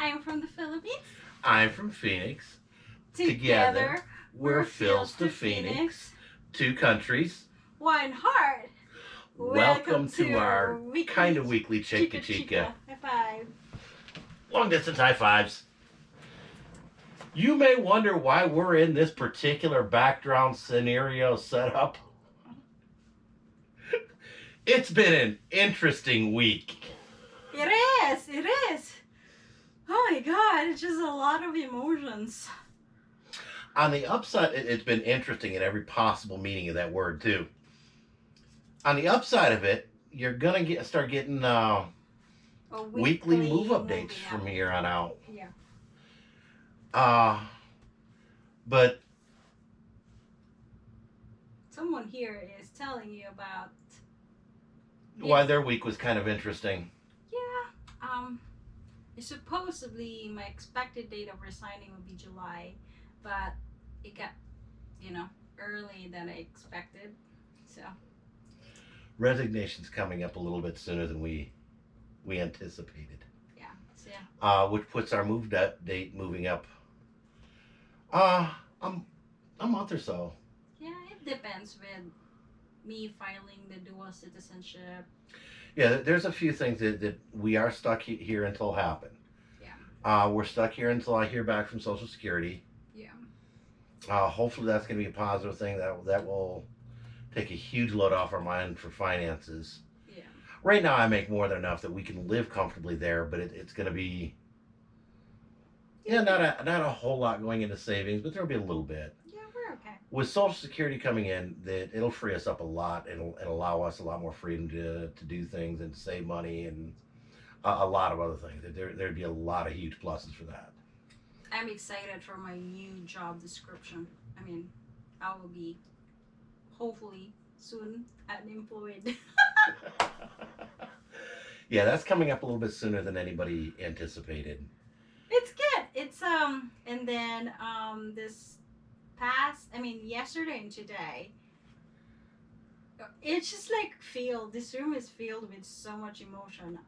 I'm from the Philippines. I'm from Phoenix. Together, we're Phil's to Phoenix. Two countries. One heart. Welcome, to, our weekly kind of weekly Chica Chica. High five. Long distance high fives. You may wonder why we're in this particular background scenario setup. It's been an interesting week. It is. It is. Oh my god! It's just a lot of emotions. On the upside, it, it's been interesting in every possible meaning of that word too. On the upside of it, you're gonna get start getting uh, weekly weekly move updates from here on out. Yeah. Uh, but Someone here is telling you about. why their week was kind of interesting. Supposedly, my expected date of resigning would be July, but it got, you know, early than I expected. So Resignation's coming up a little bit sooner than we we anticipated. yeah. So yeah. uh, which puts our move da- date moving up uh, um, a month or so. Yeah, it depends with me filing the dual citizenship. Yeah, there's a few things that, that we are stuck he- here until happen. Yeah. Uh, we're stuck here until I hear back from Social Security. Yeah. Uh, hopefully that's going to be a positive thing that that will take a huge load off our mind for finances. Yeah. Right now, I make more than enough that we can live comfortably there, but it, it's going to be yeah, not a not a whole lot going into savings, but there'll be a little bit. Okay. with Social Security coming in, that it'll free us up a lot and, and allow us a lot more freedom to, to do things and save money and a, a lot of other things. There there'd be a lot of huge pluses for that. I'm excited for my new job description. I mean, I will be hopefully soon unemployed. yeah, that's coming up a little bit sooner than anybody anticipated. it's good. It's um and then um this past I mean yesterday and today it's just like filled this room is filled with so much emotion.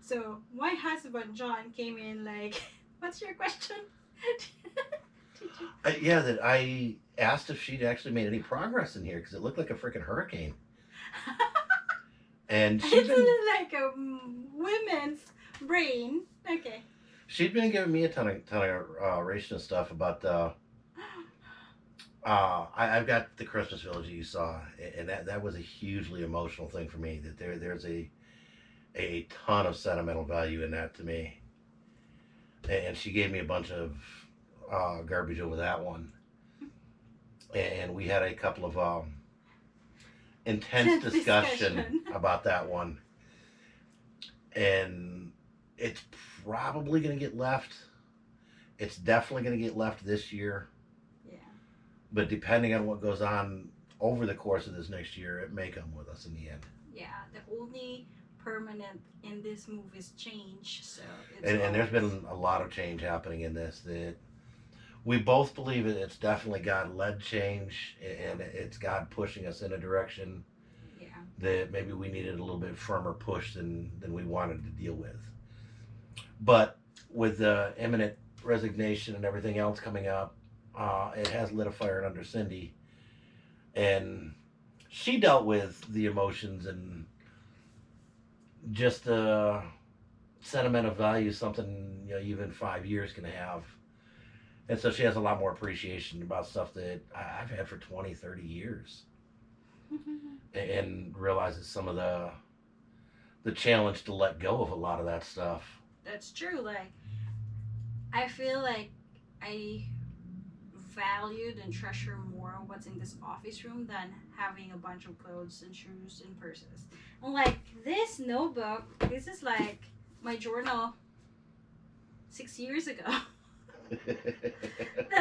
So my husband John came in like what's your question? You- Uh, yeah, that I asked if she'd actually made any progress in here because it looked like a freaking hurricane. And it's been like a women's brain. Okay. she'd been giving me a ton of ton of uh, stuff about uh, Uh, I, I've got the Christmas Village that you saw, and that, that was a hugely emotional thing for me. That there there's a a ton of sentimental value in that to me. And she gave me a bunch of uh, garbage over that one, and we had a couple of um, intense discussion, Discussion. about that one, and it's probably going to get left. It's definitely going to get left this year. But depending on what goes on over the course of this next year, it may come with us in the end. Yeah. The only permanent in this move is change. So it's And, and there's been a lot of change happening in this that we both believe it. It's definitely God led change, and it's God pushing us in a direction Yeah. that maybe we needed a little bit firmer push than than we wanted to deal with. But with the imminent resignation and everything else coming up, uh, it has lit a fire under Cindy, and she dealt with the emotions and just the of value something you know even five years can have. And so she has a lot more appreciation about stuff that I've had for 20, 30 years and realizes some of the the challenge to let go of a lot of that stuff. That's true. Like, I feel like I valued and treasure more what's in this office room than having a bunch of clothes and shoes and purses. And like this notebook, this is like my journal six years ago.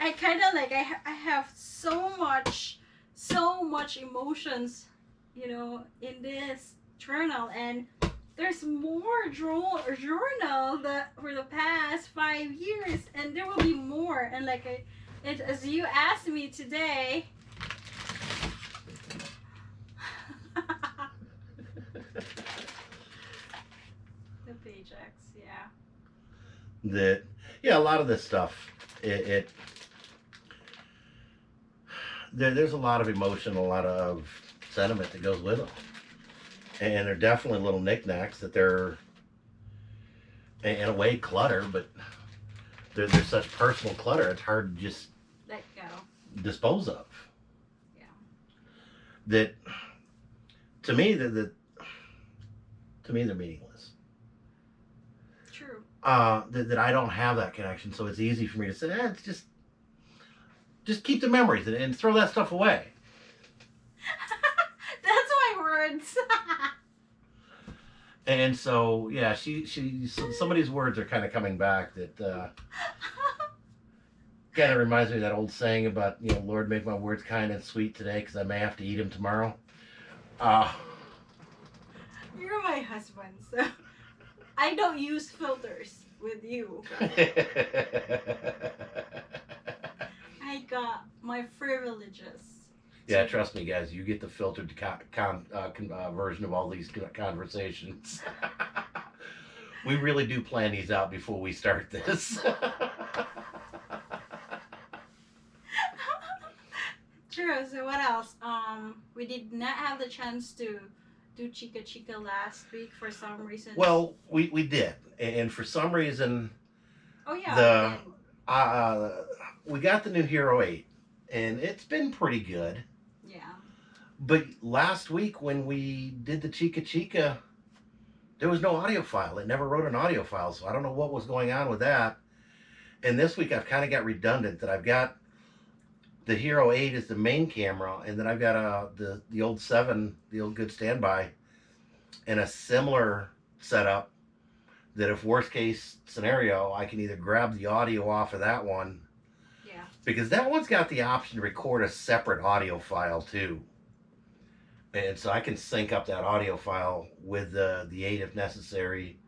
I kind of like I, ha- I have so much so much emotions you know in this journal and there's more draw journal that for the past five years and there will be more. And like I, it, as you asked me today the paychecks yeah. That yeah, a lot of this stuff it, it there, there's a lot of emotion, a lot of sentiment that goes with them, and they're definitely little knickknacks that they're in a way clutter, but they're, they're such personal clutter. It's hard to just Let go. dispose of. Yeah. That to me that that to me they're meaningless. True. Uh, that, that I don't have that connection, so it's easy for me to say, eh, it's just just keep the memories and, and throw that stuff away. That's my words. And so yeah, she she some of these words are kind of coming back that uh, kind of reminds me of that old saying about you know Lord make my words kind and sweet today because I may have to eat them tomorrow. Uh, You're my husband, so I don't use filters with you. I got my privileges. Yeah, trust me, guys. You get the filtered con, con, uh, con, uh, version of all these conversations. we really do plan these out before we start this. True. So what else? Um, we did not have the chance to do Chica Chica last week for some reason. well, we, we did, and for some reason, oh yeah. the- uh, we got the new Hero Eight, and it's been pretty good. But last week when we did the Chica Chica, there was no audio file. It never wrote an audio file, so I don't know what was going on with that. And this week I've kind of got redundant that I've got the Hero 8 is the main camera, and then I've got uh, the the old 7, the old good standby, and a similar setup that if worst case scenario, I can either grab the audio off of that one Yeah. because that one's got the option to record a separate audio file too. And so I can sync up that audio file with the the eight if necessary,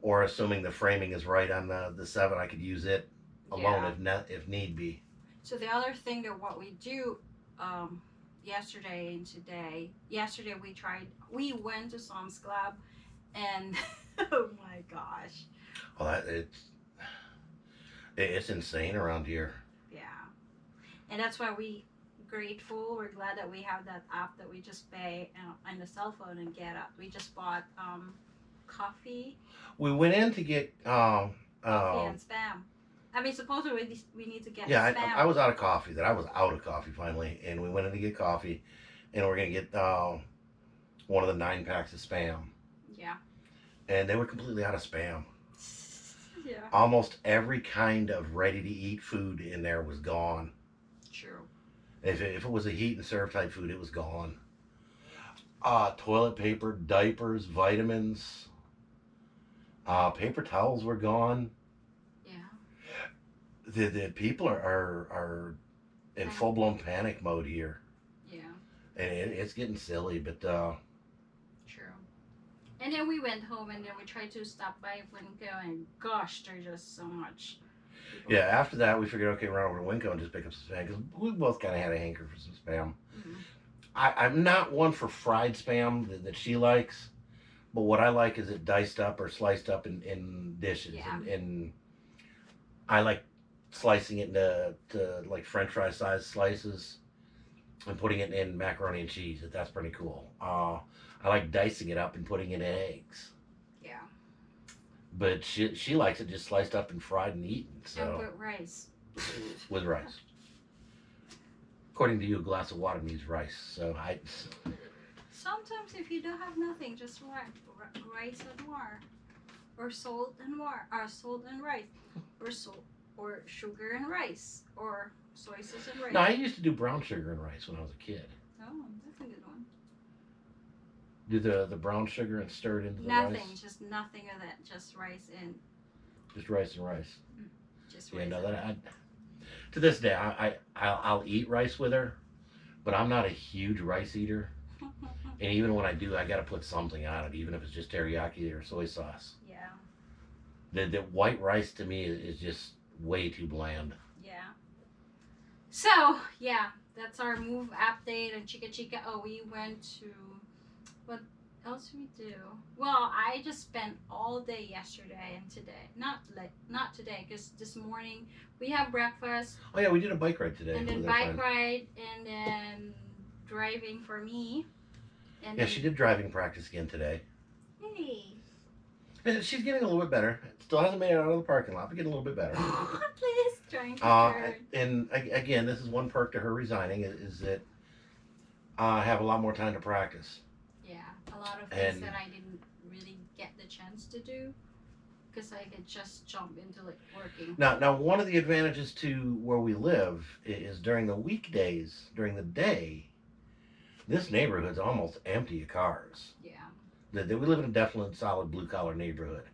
or assuming the framing is right on the the seven, I could use it alone Yeah. if ne- if need be. So the other thing that what we do um, yesterday and today, yesterday we tried, we went to Sam's Club and oh my gosh. Well, that it's it's insane around here. Yeah. And that's why we grateful. We're glad that we have that app that we just pay uh, on the cell phone and get up. We just bought um, coffee, We went in to get um coffee um and spam. I mean, supposedly we, we need to get yeah spam. I, I was out of coffee. That I was out of coffee finally, and we went in to get coffee, and we're gonna get um one of the nine packs of spam. yeah. and they were completely out of spam. Yeah. Almost every kind of ready to eat food in there was gone. True. If it, if it was a heat and serve type food, it was gone. Uh, toilet paper, diapers, vitamins, uh, paper towels were gone. Yeah. The, the people are, are, are in full blown panic mode here. Yeah. And it, it's getting silly, but uh, True. And then we went home and then we tried to stop by Winco and gosh, there's just so much. Yeah, after that, we figured, okay, run over to Winco and just pick up some spam because we both kind of had a hanker for some spam. Mhm. I, I'm not one for fried spam that, that she likes, but what I like is it diced up or sliced up in, in dishes. Yeah. And, and I like slicing it into to like French fry size slices and putting it in macaroni and cheese. That's pretty cool. Uh, I like dicing it up and putting it in eggs. But she she likes it just sliced up and fried and eaten. And So with rice. with rice. According to you, a glass of water means rice. So I Sometimes if you don't have nothing, just ri- ri- rice and water. Or salt and water. Or uh, salt and rice. Or salt or sugar and rice. Or soy sauce and rice. no, I used to do brown sugar and rice when I was a kid. Oh, that's a good one. Do the the brown sugar and stir it into the Nothing, rice. just nothing of that. Just rice and Just rice and rice. Mm, just Yeah, no, that I, to this day I, I I'll, I'll eat rice with her, but I'm not a huge rice eater. And even when I do, I got to put something on it, even if it's just teriyaki or soy sauce. yeah, The the white rice to me is, just way too bland. yeah. So yeah, that's our move update and Chica Chica. Oh, we went to else we do? Well, I just spent all day yesterday and today. Not like not today, because this morning we have breakfast Oh yeah, we did a bike ride today. and then bike friend. ride and then driving for me. And Yeah, then, she did driving practice again today. Hey, And she's getting a little bit better. Still hasn't made it out of the parking lot, but getting a little bit better. please trying to Uh, and again, this is one perk to her resigning is, is that I have a lot more time to practice. Yeah, a lot of things and- that I didn't really get the chance to do because I could just jump into like working. Now, now one of the advantages to where we live is during the weekdays, during the day, this neighborhood's almost empty of cars. Yeah, The- the- we live in a definite solid blue collar neighborhood.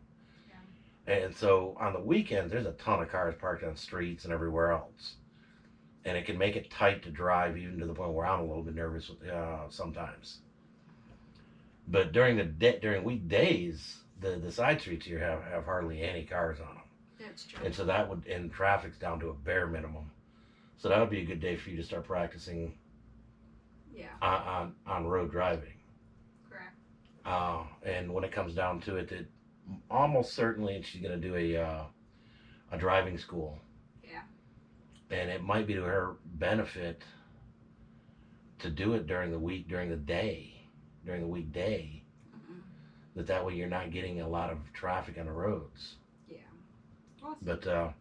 And so on the weekends, there's a ton of cars parked on streets and everywhere else. And it can make it tight to drive, even to the point where I'm a little bit nervous uh, sometimes. But during the day, during weekdays, the, the side streets here have, have hardly any cars on them. that's true. And so that would, and traffic's down to a bare minimum. So that would be a good day for you to start practicing yeah, on, on, on road driving. correct. Uh, and when it comes down to it, it almost certainly she's going to do a uh, a driving school. Yeah. And it might be to her benefit to do it during the week, during the day, during the weekday. Mhm. That that way you're not getting a lot of traffic on the roads. Yeah. Well, But uh,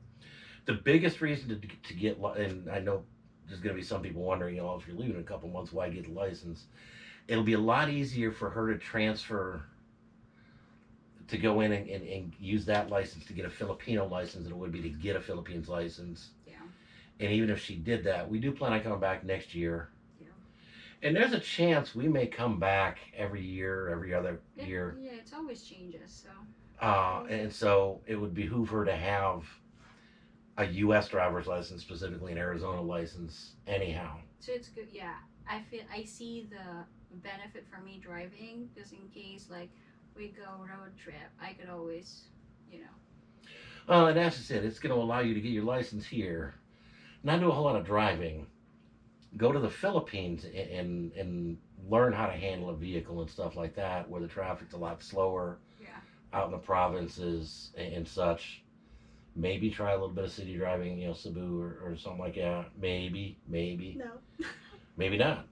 the biggest reason to to get and I know there's going to be some people wondering, you know, if you're leaving in a couple months, why get the license? It'll be a lot easier for her to transfer to go in and, and, and use that license to get a Filipino license than it would be to get a Philippines license. Yeah. And even if she did that, we do plan on coming back next year. And there's a chance we may come back every year, every other It- year. Yeah, it's always changes. So Uh, and so it would behoove her to have a U.S. driver's license, specifically an Arizona license, anyhow. so it's good. Yeah, I feel I see the benefit for me driving just in case like we go road trip, I could always, you know. Well, and that's just it. It's going to allow you to get your license here, not do a whole lot of driving, go to the Philippines and, and, and learn how to handle a vehicle and stuff like that, where the traffic's a lot slower Yeah. out in the provinces and, and such. Maybe try a little bit of city driving, you know, Cebu or, or something like that. Maybe, maybe. No. maybe not.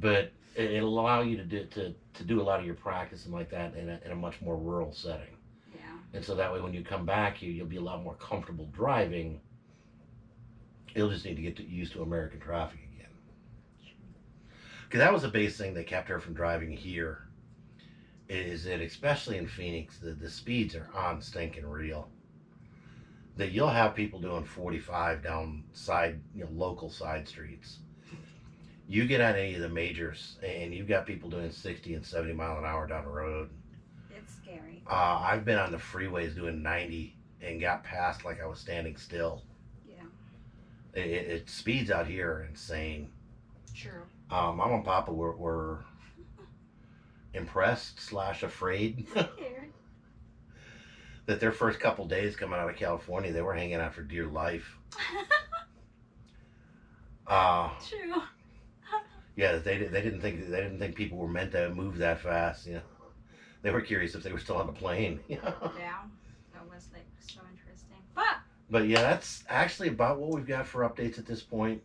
But it, it'll allow you to do to, to do a lot of your practicing like that in a, in a much more rural setting. Yeah. And so that way, when you come back here, you'll be a lot more comfortable driving. You'll just need to get to, used to American traffic again. Because that was the biggest thing that kept her from driving here. Is that especially in Phoenix, the, the speeds are on stinking real. That you'll have people doing 45 down side, you know, local side streets. You get on any of the majors, and you've got people doing 60 and 70 mile an hour down the road. It's scary. Uh, I've been on the freeways doing 90 and got past like I was standing still. It, it, speeds out here are insane. True. Uh, Mom and Papa were, were impressed slash afraid that their first couple days coming out of California, they were hanging out for dear life. Uh, True. yeah, they they didn't think they didn't think people were meant to move that fast. You know, they were curious if they were still on the plane. Yeah. That was like so interesting. But But yeah, that's actually about what we've got for updates at this point.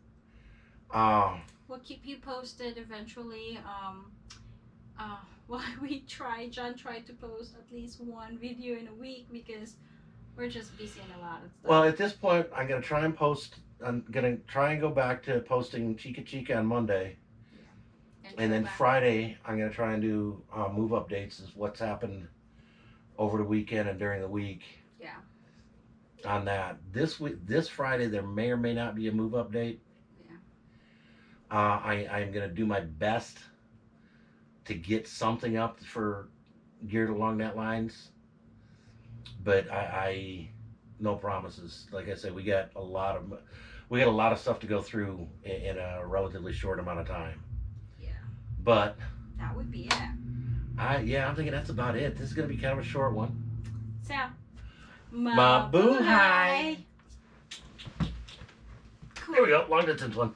Uh, we'll keep you posted eventually. Um, uh, while we try, John tried to post at least one video in a week because we're just busy in a lot of stuff. well, at this point, I'm gonna try and post. I'm gonna try and go back to posting Chica Chica on Monday, and then back- Friday I'm gonna try and do uh, move updates. Is what's happened over the weekend and during the week. Yeah. On that, this week, this Friday, there may or may not be a move update. Yeah. Uh, I I'm gonna do my best to get something up for geared along that lines. But I, I no promises. Like I said, we got a lot of we got a lot of stuff to go through in, in a relatively short amount of time. Yeah. But That would be it. I yeah, I'm thinking that's about it. This is gonna be kind of a short one. So. Mabuhay. Cool. Here we go, long distance one.